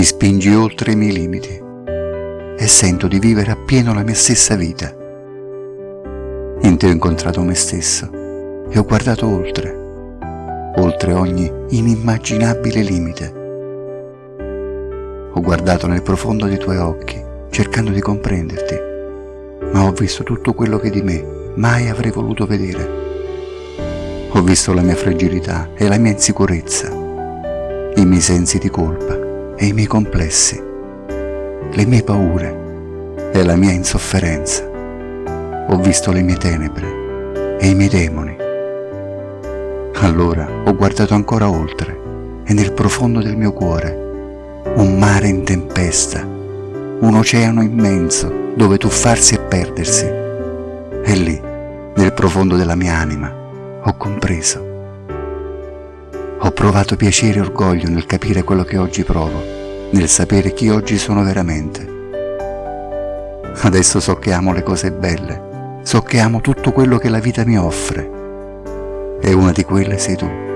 mi spingi oltre i miei limiti e sento di vivere appieno la mia stessa vita. In te ho incontrato me stesso e ho guardato oltre, oltre ogni inimmaginabile limite. Ho guardato nel profondo dei tuoi occhi, cercando di comprenderti, ma ho visto tutto quello che di me mai avrei voluto vedere. Ho visto la mia fragilità e la mia insicurezza, i miei sensi di colpa e i miei complessi, le mie paure e la mia insofferenza. Ho visto le mie tenebre e i miei demoni. Allora ho guardato ancora oltre e nel profondo del mio cuore un mare in tempesta, un oceano immenso dove tuffarsi e perdersi. E lì, nel profondo della mia anima, ho compreso. Ho provato piacere e orgoglio nel capire quello che oggi provo, nel sapere chi oggi sono veramente. Adesso so che amo le cose belle, so che amo tutto quello che la vita mi offre. E una di quelle sei tu.